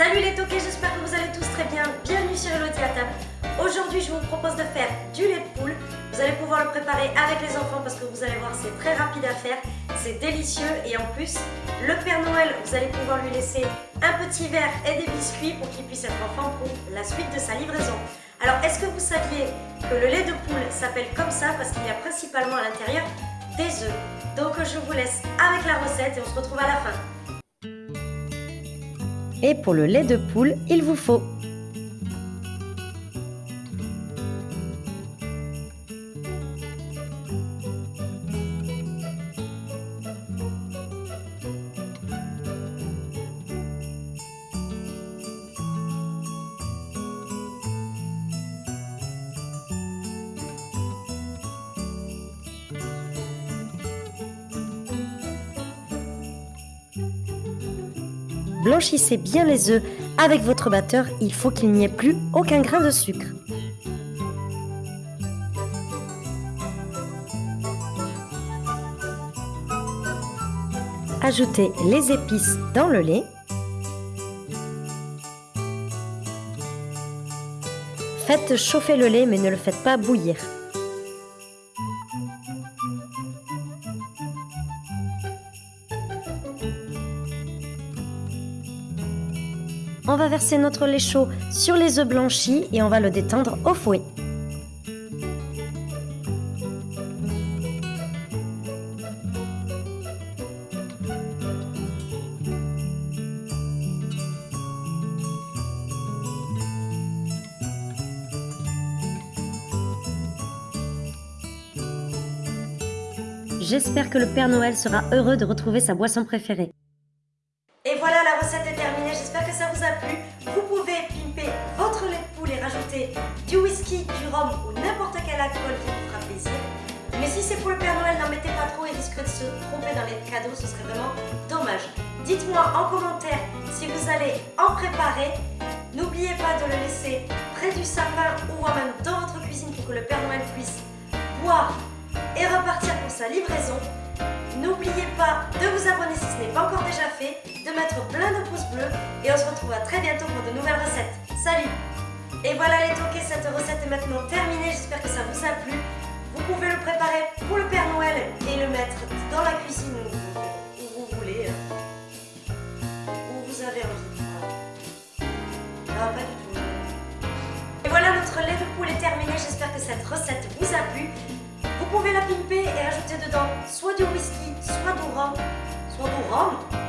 Salut les toqués, j'espère que vous allez tous très bien. Bienvenue sur Elodie à table. Aujourd'hui, je vous propose de faire du lait de poule. Vous allez pouvoir le préparer avec les enfants parce que vous allez voir, c'est très rapide à faire. C'est délicieux et en plus, le Père Noël, vous allez pouvoir lui laisser un petit verre et des biscuits pour qu'il puisse être en forme pour la suite de sa livraison. Alors, est-ce que vous saviez que le lait de poule s'appelle comme ça parce qu'il y a principalement à l'intérieur des œufs? Donc, je vous laisse avec la recette et on se retrouve à la fin. Et pour le lait de poule, il vous faut Blanchissez bien les œufs avec votre batteur, il faut qu'il n'y ait plus aucun grain de sucre. Ajoutez les épices dans le lait. Faites chauffer le lait mais ne le faites pas bouillir. On va verser notre lait chaud sur les œufs blanchis et on va le détendre au fouet. J'espère que le Père Noël sera heureux de retrouver sa boisson préférée. Et voilà, la recette est terminée. J'espère que ça vous a plu. Vous pouvez pimper votre lait de poule et rajouter du whisky, du rhum ou n'importe quel alcool qui vous fera plaisir. Mais si c'est pour le Père Noël, n'en mettez pas trop, il risque de se tromper dans les cadeaux, ce serait vraiment dommage. Dites-moi en commentaire si vous allez en préparer. N'oubliez pas de le laisser près du sapin ou même dans votre cuisine pour que le Père Noël puisse boire et repartir pour sa livraison. N'oubliez pas de vous abonner si ce n'est pas encore déjà fait, de mettre plein de pouces bleus et on se retrouve à très bientôt pour de nouvelles recettes. Salut Et voilà les toqués, cette recette est maintenant terminée, j'espère que ça vous a plu. Vous pouvez le préparer pour le Père Noël et le mettre dans la cuisine où, vous voulez, où vous avez envie. Non, pas du tout. Et voilà, notre lait de poule est terminé, j'espère que cette recette vous a plu. Vous pouvez la pimper et ajouter dedans soit du whisky, soit du rhum, soit du rhum,